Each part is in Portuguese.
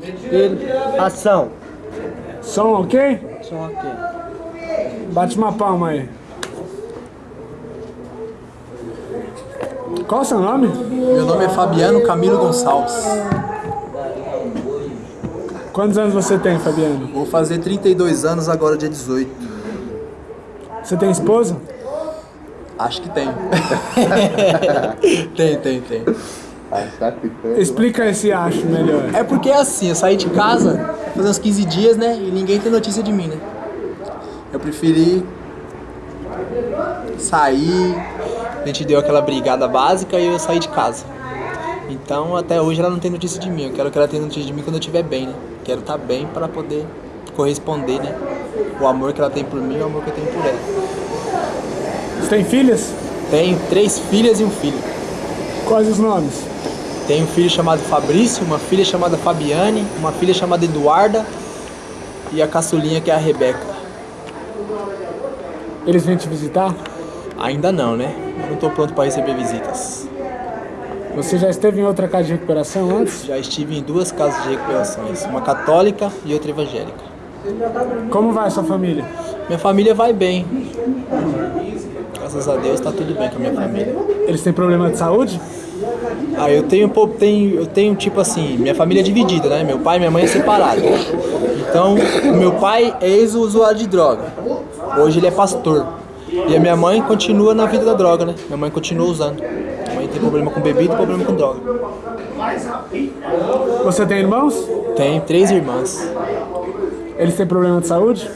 Ele, ação. Som ok? Som ok. Bate uma palma aí. Qual o seu nome? Meu nome é Fabiano Camilo Gonçalves. Quantos anos você tem, Fabiano? Vou fazer 32 anos agora, dia 18. Você tem esposa? Acho que tem. tem, tem, tem. Explica esse acho melhor. É porque é assim, eu saí de casa faz uns 15 dias, né? E ninguém tem notícia de mim, né? Eu preferi sair, a gente deu aquela brigada básica e eu saí de casa. Então até hoje ela não tem notícia de mim. Eu quero que ela tenha notícia de mim quando eu estiver bem, né? Quero estar bem para poder corresponder, né? O amor que ela tem por mim e o amor que eu tenho por ela. Você tem filhas? Tenho três filhas e um filho. Quais os nomes? Tenho um filho chamado Fabrício, uma filha chamada Fabiane, uma filha chamada Eduarda e a caçulinha que é a Rebeca. Eles vêm te visitar? Ainda não, né? Eu não estou pronto para receber visitas. Você já esteve em outra casa de recuperação antes? Já estive em duas casas de recuperações, uma católica e outra evangélica. Como vai a sua família? Minha família vai bem. Graças a Deus está tudo bem com a minha família. Eles têm problema de saúde? Ah, eu tenho, tenho, eu tenho tipo assim, minha família é dividida, né? Meu pai e minha mãe é separado. Então, meu pai é ex-usuário de droga. Hoje ele é pastor. E a minha mãe continua na vida da droga, né? Minha mãe continua usando. Minha mãe tem problema com bebida e problema com droga. Você tem irmãos? Tem três irmãs. Eles têm problema de saúde?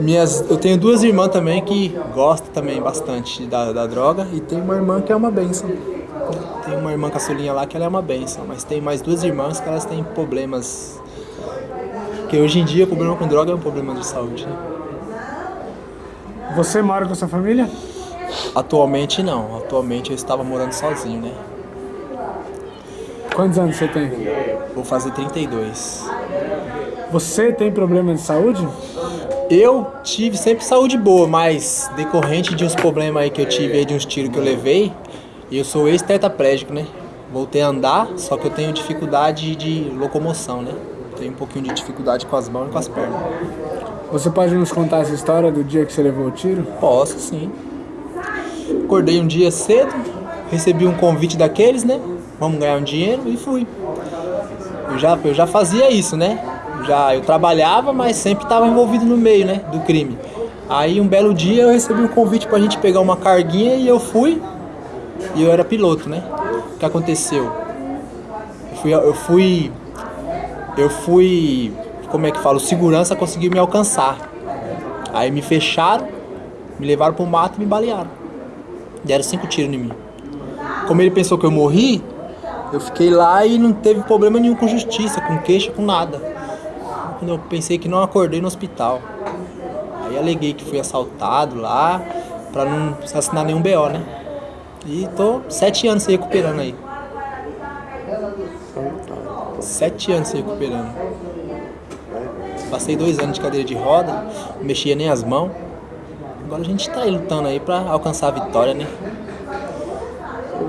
Minhas, eu tenho duas irmãs também que gostam também bastante da, da droga e tem uma irmã que é uma benção. Tem uma irmã caçulinha lá que ela é uma benção, mas tem mais duas irmãs que elas têm problemas. Porque hoje em dia o problema com droga é um problema de saúde. Né? Você mora com a sua família? Atualmente não, atualmente eu estava morando sozinho, né? Quantos anos você tem? Vou fazer 32. Você tem problema de saúde? Eu tive sempre saúde boa, mas decorrente de uns problemas aí que eu tive aí, de uns tiros que eu levei, eu sou ex-tetraplégico, né? Voltei a andar, só que eu tenho dificuldade de locomoção, né? Tenho um pouquinho de dificuldade com as mãos e com as pernas. Você pode nos contar essa história do dia que você levou o tiro? Posso, sim. Acordei um dia cedo, recebi um convite daqueles, né? Vamos ganhar um dinheiro e fui. Eu já, eu já fazia isso, né? Já eu trabalhava, mas sempre estava envolvido no meio, né, do crime. Aí um belo dia eu recebi um convite pra gente pegar uma carguinha e eu fui. E eu era piloto, né? O que aconteceu? Eu fui, eu fui, eu fui, como é que falo? Segurança conseguiu me alcançar. Aí me fecharam, me levaram pro mato e me balearam. Deram cinco tiros em mim. Como ele pensou que eu morri, eu fiquei lá e não teve problema nenhum com justiça, com queixa, com nada. Quando eu pensei que não acordei no hospital. Aí aleguei que fui assaltado lá, pra não assinar nenhum BO, né? E tô sete anos se recuperando aí. Sete anos se recuperando. Passei dois anos de cadeira de roda, não mexia nem as mãos. Agora a gente tá aí lutando aí pra alcançar a vitória, né?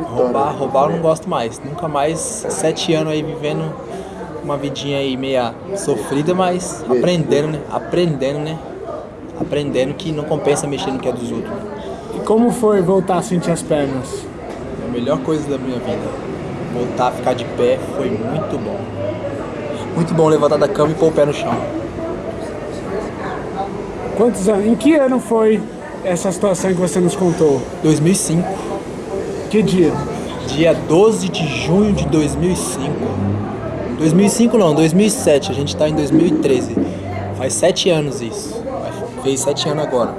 Roubar, roubar eu não gosto mais. Nunca mais, sete anos aí vivendo uma vidinha aí meia sofrida, mas aprendendo, né? Aprendendo, né? Aprendendo que não compensa mexer no que é dos outros. E como foi voltar a sentir as pernas? A melhor coisa da minha vida. Voltar a ficar de pé foi muito bom. Muito bom levantar da cama e pôr o pé no chão. Quantos anos? Em que ano foi essa situação que você nos contou? 2005. Que dia? Dia 12 de junho de 2005. 2005 não, 2007. A gente tá em 2013. Faz sete anos isso. Fez sete anos agora.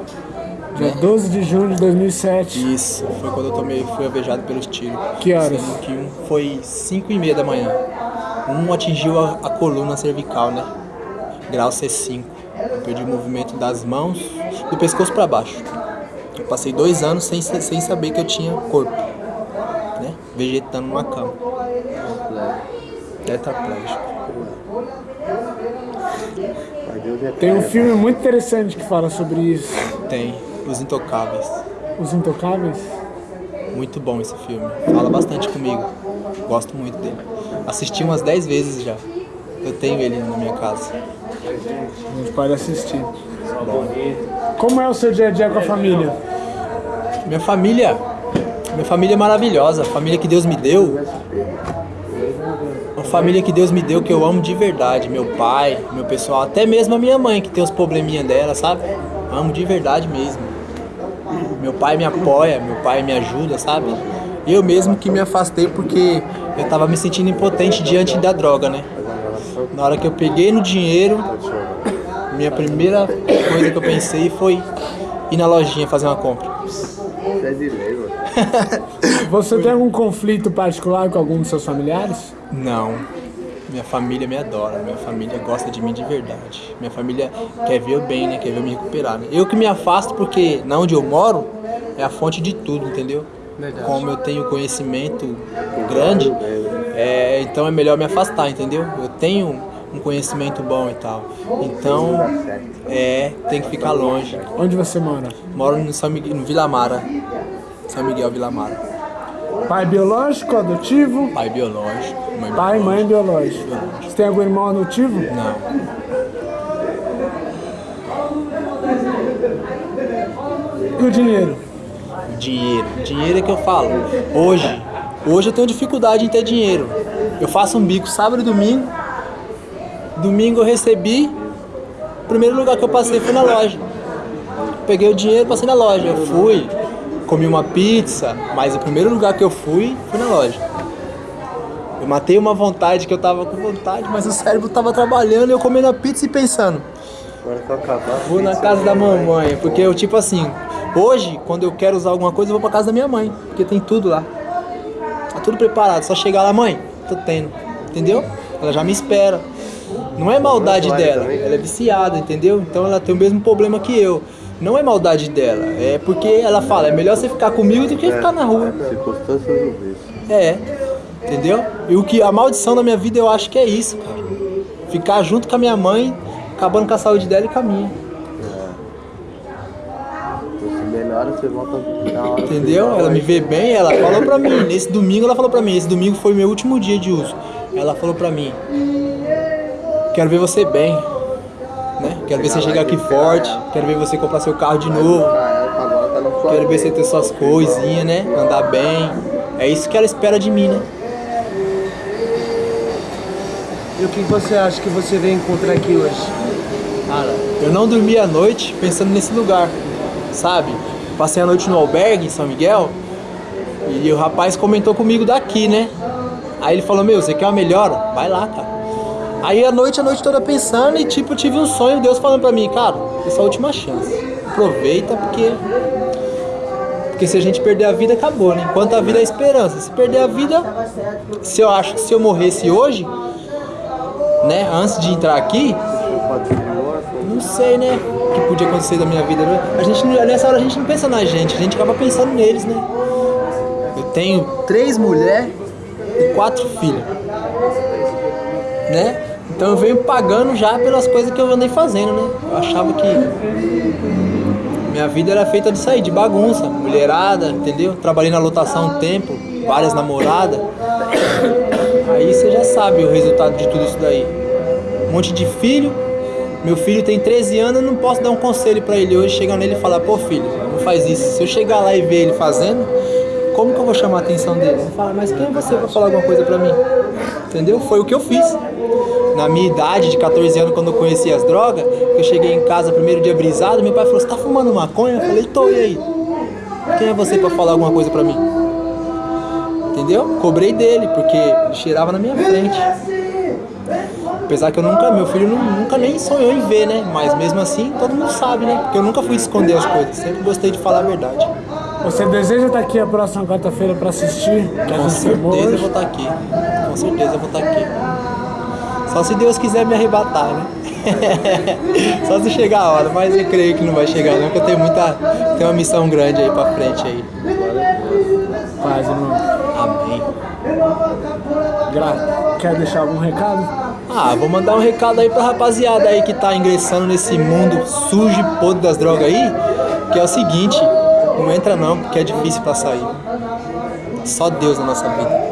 Dia 12 de junho de 2007. Isso, foi quando eu tomei, fui alvejado pelos tiros. Que horas? Sendo que um foi 5 e meia da manhã. Um atingiu a, a coluna cervical, né? Grau C5. Eu perdi o movimento das mãos, do pescoço para baixo. Eu passei dois anos sem, sem saber que eu tinha corpo, né? Vegetando numa cama. Tetraplégico. Tem um filme muito interessante que fala sobre isso. Tem. Os Intocáveis. Os Intocáveis? Muito bom esse filme. Fala bastante comigo. Gosto muito dele. Assisti umas 10 vezes já. Eu tenho ele na minha casa. A gente pode assistir. Como é o seu dia a dia com a família? Minha família, minha família é maravilhosa, a família que Deus me deu. Família que Deus me deu que eu amo de verdade, meu pai, meu pessoal, até mesmo a minha mãe que tem os probleminha dela, sabe? Amo de verdade mesmo. Meu pai me apoia, meu pai me ajuda, sabe? Eu mesmo que me afastei porque eu tava me sentindo impotente diante da droga, né? Na hora que eu peguei no dinheiro, minha primeira coisa que eu pensei foi ir na lojinha fazer uma compra. Você tem algum conflito particular com algum dos seus familiares? Não. Minha família me adora, minha família gosta de mim de verdade. Minha família quer ver eu bem, né? Quer ver eu me recuperar. Né? Eu que me afasto porque na onde eu moro é a fonte de tudo, entendeu? Verdade. Como eu tenho conhecimento grande, é, então é melhor me afastar, entendeu? Eu tenho um conhecimento bom e tal. Então, é, tem que ficar longe. Onde você mora? Moro no, São Miguel, no Vila Mara. São Miguel Vila Mara. Pai biológico, adotivo? Pai biológico. Mãe Pai e mãe biológico. Você tem algum irmão adotivo? Não. E o dinheiro? Dinheiro. Dinheiro é que eu falo. Hoje, hoje eu tenho dificuldade em ter dinheiro. Eu faço um bico sábado e domingo. Domingo eu recebi. O primeiro lugar que eu passei foi na loja. Peguei o dinheiro, passei na loja. Eu fui, comi uma pizza, mas o primeiro lugar que eu fui foi na loja. Eu matei uma vontade que eu tava com vontade, mas o cérebro tava trabalhando, eu comendo a pizza e pensando. Vou na casa da mamãe, porque eu tipo assim, hoje, quando eu quero usar alguma coisa, eu vou pra casa da minha mãe, porque tem tudo lá. Tá tudo preparado, só chegar lá, mãe, tô tendo, entendeu? Ela já me espera. Não é maldade dela, ela é viciada, entendeu? Então ela tem o mesmo problema que eu. Não é maldade dela, é porque ela fala, é melhor você ficar comigo do que ficar na rua. Circunstâncias do vício. É, entendeu? E o que a maldição da minha vida eu acho que é isso, cara. Ficar junto com a minha mãe, acabando com a saúde dela e com a minha. Entendeu? Ela me vê bem, ela falou pra mim. Nesse domingo ela falou pra mim, esse domingo foi meu último dia de uso. Ela falou pra mim, quero ver você bem. Né? Quero ver você chegar aqui forte, quero ver você comprar seu carro de novo, Agora tá na sua quero ver você ter suas coisinhas, né? Andar bem. É isso que ela espera de mim, né? E o que você acha que você veio encontrar aqui hoje? Cara, eu não dormi a noite pensando nesse lugar, sabe? Passei a noite no albergue em São Miguel e o rapaz comentou comigo daqui, né? Aí ele falou, meu, você quer uma melhora? Vai lá, cara. Aí a noite, a noite toda pensando e tipo, eu tive um sonho, Deus falando pra mim, cara, essa é a última chance. Aproveita porque. Porque se a gente perder a vida, acabou, né? Enquanto a vida é esperança. Se perder a vida, se eu acho que se eu morresse hoje, né, antes de entrar aqui, não sei, né? O que podia acontecer da minha vida. né? A gente, nessa hora a gente não pensa na gente, a gente acaba pensando neles, né? Eu tenho três mulheres e quatro filhos. Né? Então eu venho pagando já pelas coisas que eu andei fazendo, né? Eu achava que minha vida era feita disso aí, de bagunça, mulherada, entendeu? Trabalhei na lotação um tempo, várias namoradas. Aí você já sabe o resultado de tudo isso daí. Um monte de filho. Meu filho tem 13 anos, eu não posso dar um conselho pra ele hoje, chegar nele e falar, pô filho, não faz isso. Se eu chegar lá e ver ele fazendo, como que eu vou chamar a atenção dele? Ele fala, mas quem é você pra falar alguma coisa pra mim? Entendeu? Foi o que eu fiz. Na minha idade, de 14 anos, quando eu conheci as drogas, que eu cheguei em casa primeiro dia brisado, meu pai falou, você tá fumando maconha? Eu falei, tô, e aí? Quem é você pra falar alguma coisa pra mim? Entendeu? Cobrei dele, porque ele cheirava na minha frente. Apesar que eu nunca, meu filho nu- nunca nem sonhou em ver, né? Mas mesmo assim, todo mundo sabe, né? Porque eu nunca fui esconder as coisas, sempre gostei de falar a verdade. Você deseja estar aqui a próxima quarta-feira para assistir? Com certeza eu vou estar aqui. Com certeza eu vou estar aqui. Só se Deus quiser me arrebatar, né? Só se chegar a hora, mas eu creio que não vai chegar não, porque eu tenho muita. Tenho uma missão grande aí pra frente aí. Paz, irmão. Amém. Gra- Quer deixar algum recado? Ah, vou mandar um recado aí pra rapaziada aí que tá ingressando nesse mundo sujo e podre das drogas aí, que é o seguinte, não entra não, porque é difícil pra sair. Só Deus na nossa vida.